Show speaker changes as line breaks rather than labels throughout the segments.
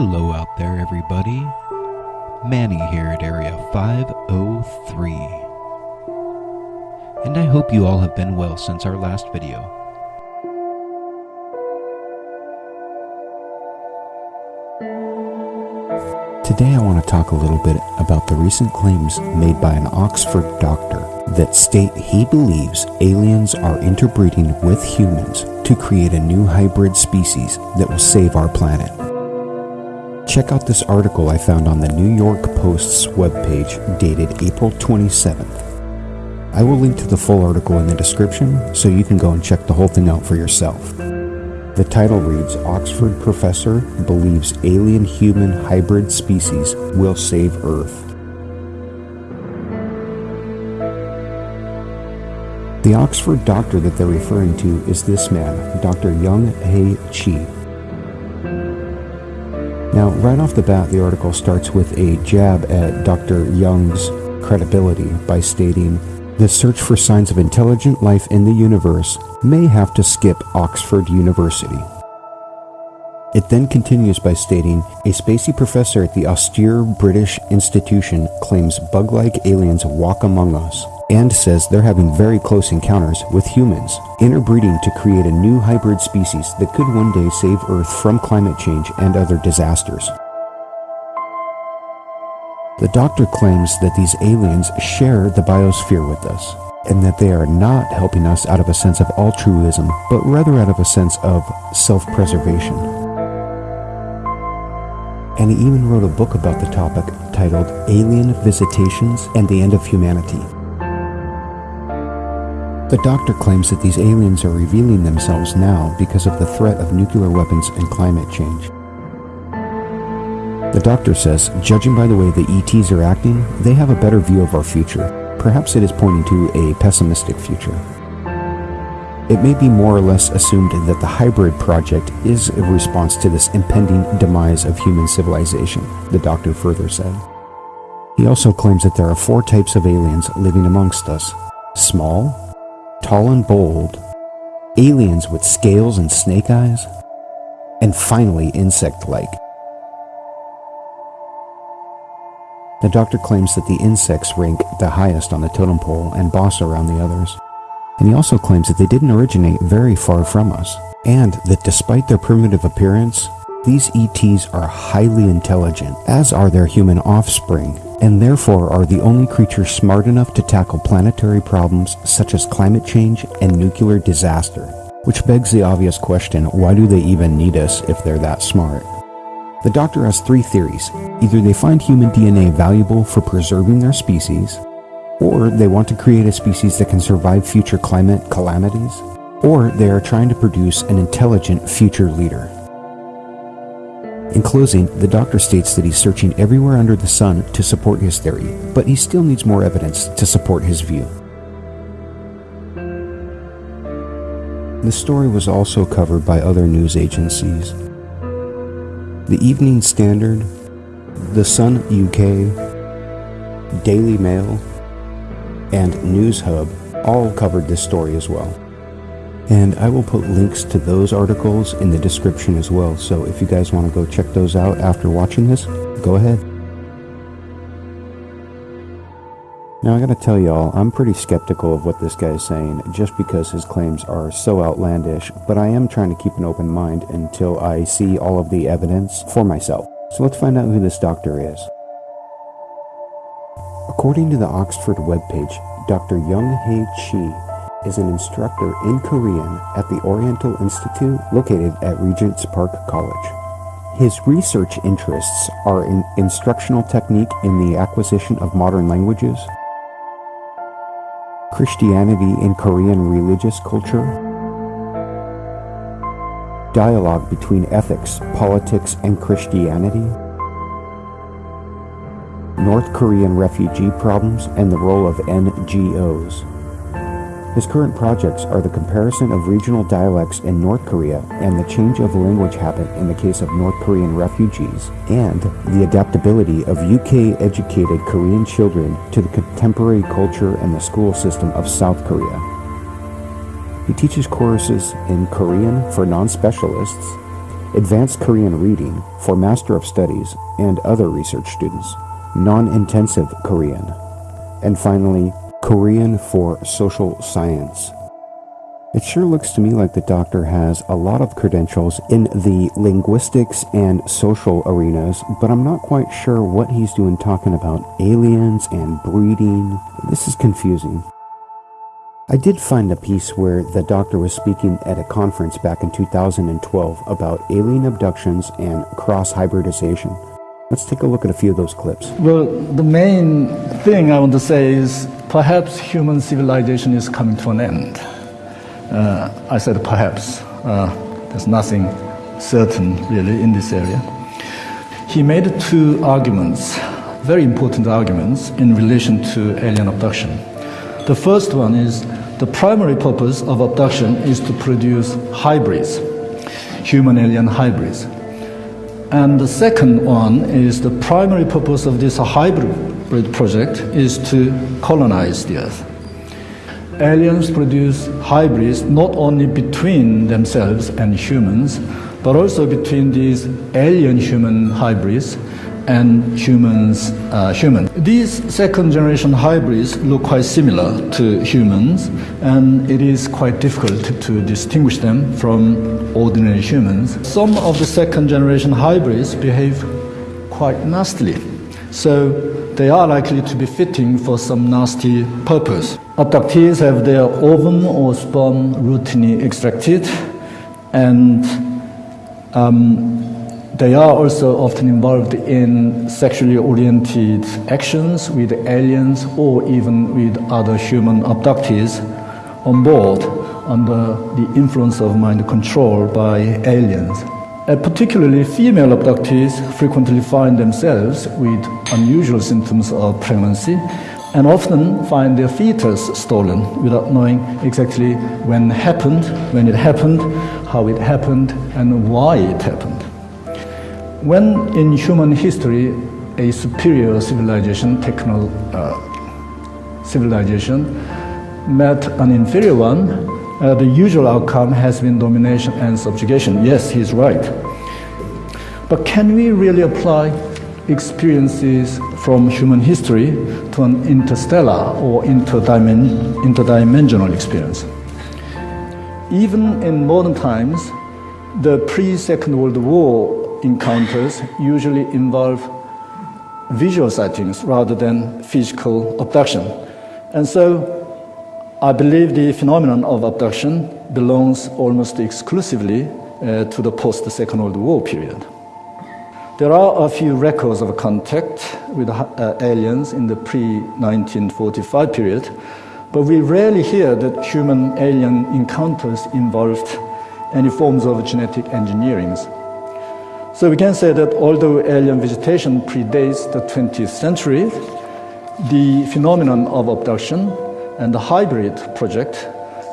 Hello out there, everybody. Manny here at Area 503. And I hope you all have been well since our last video.
Today I want to talk a little bit about the recent claims made by an Oxford doctor that state he believes aliens are interbreeding with humans to create a new hybrid species that will save our planet. Check out this article I found on the New York Post's webpage dated April 27th. I will link to the full article in the description so you can go and check the whole thing out for yourself. The title reads Oxford professor believes alien human hybrid species will save Earth. The Oxford doctor that they're referring to is this man, Dr. Young Hae Chi. Now, right off the bat, the article starts with a jab at Dr. Young's credibility by stating, The search for signs of intelligent life in the universe may have to skip Oxford University. It then continues by stating, A spacey professor at the austere British institution claims bug like aliens walk among us and says they're having very close encounters with humans, interbreeding to create a new hybrid species that could one day save Earth from climate change and other disasters. The doctor claims that these aliens share the biosphere with us, and that they are not helping us out of a sense of altruism, but rather out of a sense of self preservation. And he even wrote a book about the topic titled Alien Visitations and the End of Humanity. The doctor claims that these aliens are revealing themselves now because of the threat of nuclear weapons and climate change. The doctor says, judging by the way the ETs are acting, they have a better view of our future. Perhaps it is pointing to a pessimistic future. It may be more or less assumed that the hybrid project is a response to this impending demise of human civilization, the doctor further said. He also claims that there are four types of aliens living amongst us small, tall and bold, aliens with scales and snake eyes, and finally insect like. The doctor claims that the insects rank the highest on the totem pole and boss around the others. And he also claims that they didn't originate very far from us, and that despite their primitive appearance, these ETs are highly intelligent, as are their human offspring, and therefore are the only creatures smart enough to tackle planetary problems such as climate change and nuclear disaster. Which begs the obvious question, why do they even need us if they're that smart? The doctor has three theories. Either they find human DNA valuable for preserving their species, or they want to create a species that can survive future climate calamities, or they are trying to produce an intelligent future leader. In closing, the doctor states that he's searching everywhere under the sun to support his theory, but he still needs more evidence to support his view. The story was also covered by other news agencies. The Evening Standard, The Sun UK, Daily Mail, and Newshub all covered this story as well. And I will put links to those articles in the description as well. So if you guys want to go check those out after watching this, go ahead. Now I gotta tell y'all, I'm pretty skeptical of what this guy is saying just because his claims are so outlandish, but I am trying to keep an open mind until I see all of the evidence for myself. So let's find out who this doctor is. According to the Oxford webpage, Dr. Young Hae Chi is an instructor in Korean at the Oriental Institute located at Regent's Park College. His research interests are in instructional technique in the acquisition of modern languages, Christianity in Korean religious culture, dialogue between ethics, politics, and Christianity, North Korean refugee problems and the role of NGOs. His current projects are the comparison of regional dialects in North Korea and the change of language habit in the case of North Korean refugees, and the adaptability of UK educated Korean children to the contemporary culture and the school system of South Korea. He teaches courses in Korean for non specialists, advanced Korean reading for Master of Studies and other research students, non-intensive Korean, and finally, Korean for social science. It sure looks to me like the doctor has a lot of credentials in the linguistics and social arenas, but I'm not quite sure what he's doing talking about aliens and breeding. This is confusing. I did find a piece where the doctor was speaking at a conference back in 2012 about alien abductions and cross hybridization. Let's take a look at a few of those clips.
Well, the main thing I want to say is perhaps human civilization is coming to an end. Uh, I said perhaps. Uh, there's nothing certain really in this area. He made two arguments, very important arguments, in relation to alien abduction. The first one is the primary purpose of abduction is to produce hybrids, human alien hybrids. And the second one is the primary purpose of this hybrid project is to colonize the earth. Aliens produce hybrids not only between themselves and humans, but also between these alien human hybrids and humans, uh, human. These second generation hybrids look quite similar to humans, and it is quite difficult to distinguish them from ordinary humans. Some of the second generation hybrids behave quite nastily, so they are likely to be fitting for some nasty purpose. Abductees have their ovum or sperm routinely extracted, and um, they are also often involved in sexually oriented actions with aliens or even with other human abductees on board under the influence of mind control by aliens. Uh, particularly, female abductees frequently find themselves with unusual symptoms of pregnancy and often find their fetus stolen without knowing exactly when happened, when it happened, how it happened, and why it happened. When in human history a superior civilization, techno uh, civilization, met an inferior one, uh, the usual outcome has been domination and subjugation. Yes, he's right. But can we really apply experiences from human history to an interstellar or interdimensional experience? Even in modern times, the pre Second World War encounters usually involve visual sightings rather than physical abduction. And so I believe the phenomenon of abduction belongs almost exclusively uh, to the post Second World War period. There are a few records of contact with uh, aliens in the pre 1945 period, but we rarely hear that human alien encounters involved any forms of genetic engineering. So we can say that although alien visitation predates the 20th century, the phenomenon of abduction and the hybrid project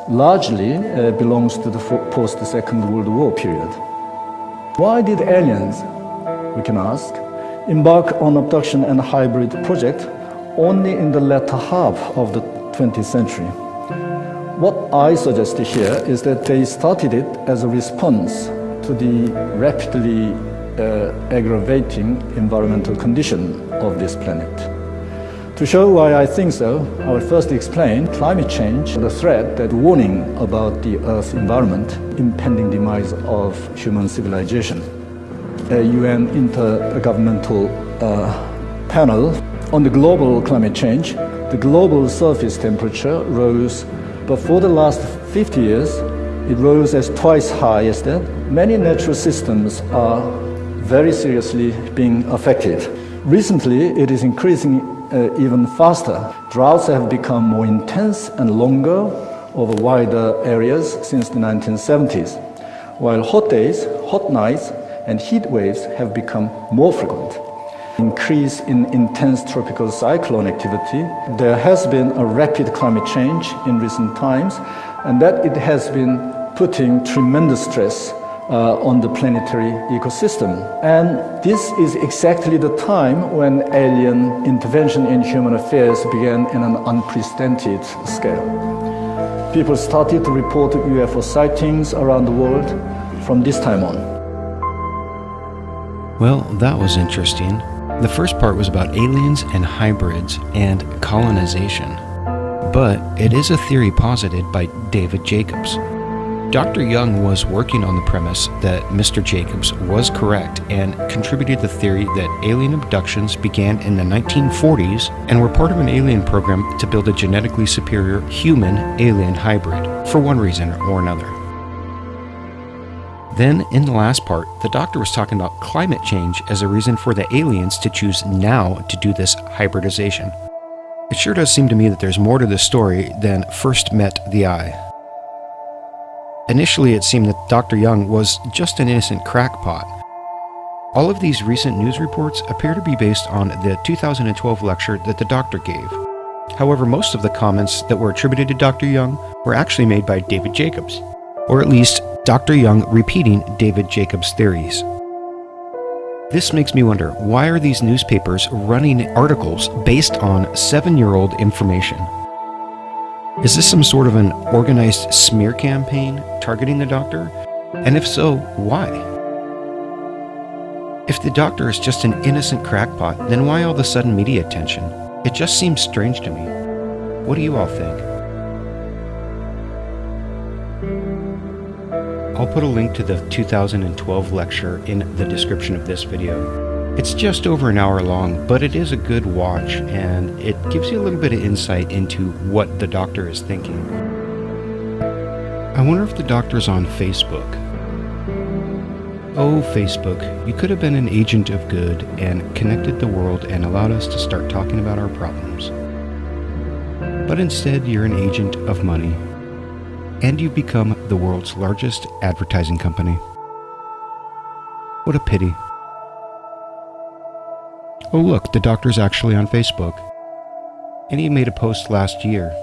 largely uh, belongs to the post-Second World War period. Why did aliens, we can ask, embark on abduction and hybrid project only in the latter half of the 20th century? What I suggest here is that they started it as a response to the rapidly uh, aggravating environmental condition of this planet. To show why I think so, I will first explain climate change, the threat that warning about the Earth's environment, impending demise of human civilization. A UN intergovernmental uh, panel on the global climate change, the global surface temperature rose, but for the last 50 years, it rose as twice high as that. Many natural systems are very seriously being affected. Recently, it is increasing uh, even faster. Droughts have become more intense and longer over wider areas since the 1970s, while hot days, hot nights, and heat waves have become more frequent. Increase in intense tropical cyclone activity. There has been a rapid climate change in recent times, and that it has been putting tremendous stress uh, on the planetary ecosystem. And this is exactly the time when alien intervention in human affairs began in an unprecedented scale. People started to report UFO sightings around the world from this time on.
Well, that was interesting. The first part was about aliens and hybrids and colonization. But it is a theory posited by David Jacobs. Dr. Young was working on the premise that Mr. Jacobs was correct and contributed the theory that alien abductions began in the 1940s and were part of an alien program to build a genetically superior human alien hybrid for one reason or another. Then, in the last part, the doctor was talking about climate change as a reason for the aliens to choose now to do this hybridization. It sure does seem to me that there's more to this story than first met the eye. Initially, it seemed that Dr. Young was just an innocent crackpot. All of these recent news reports appear to be based on the 2012 lecture that the doctor gave. However, most of the comments that were attributed to Dr. Young were actually made by David Jacobs, or at least Dr. Young repeating David Jacobs' theories. This makes me wonder why are these newspapers running articles based on seven year old information? Is this some sort of an organized smear campaign targeting the doctor? And if so, why? If the doctor is just an innocent crackpot, then why all the sudden media attention? It just seems strange to me. What do you all think? I'll put a link to the 2012 lecture in the description of this video. It's just over an hour long, but it is a good watch and it gives you a little bit of insight into what the doctor is thinking. I wonder if the doctor's on Facebook. Oh, Facebook, you could have been an agent of good and connected the world and allowed us to start talking about our problems. But instead, you're an agent of money, and you've become the world's largest advertising company. What a pity. Oh, look, the doctor's actually on Facebook. And he made a post last year.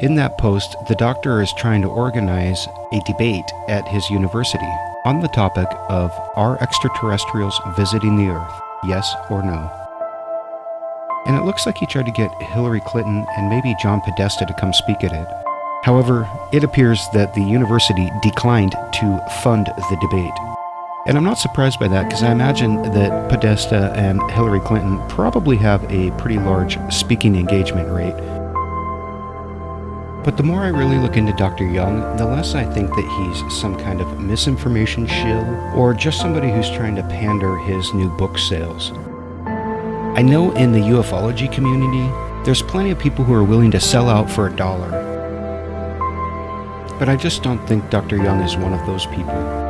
In that post, the doctor is trying to organize a debate at his university on the topic of Are extraterrestrials visiting the Earth? Yes or no? And it looks like he tried to get Hillary Clinton and maybe John Podesta to come speak at it. However, it appears that the university declined to fund the debate. And I'm not surprised by that because I imagine that Podesta and Hillary Clinton probably have a pretty large speaking engagement rate. But the more I really look into Dr. Young, the less I think that he's some kind of misinformation shill or just somebody who's trying to pander his new book sales. I know in the ufology community, there's plenty of people who are willing to sell out for a dollar. But I just don't think Dr. Young is one of those people.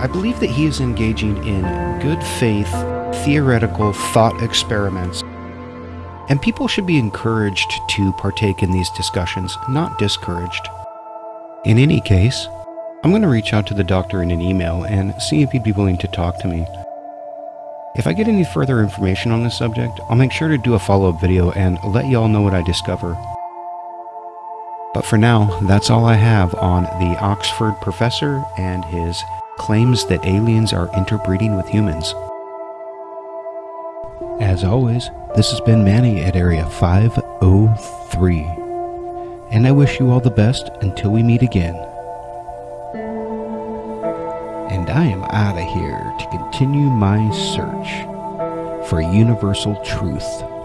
I believe that he is engaging in good faith, theoretical thought experiments. And people should be encouraged to partake in these discussions, not discouraged. In any case, I'm going to reach out to the doctor in an email and see if he'd be willing to talk to me. If I get any further information on this subject, I'll make sure to do a follow-up video and let y'all know what I discover. But for now, that's all I have on the Oxford professor and his claims that aliens are interbreeding with humans. As always, this has been Manny at Area 503, and I wish you all the best until we meet again. And I am out of here to continue my search for universal truth.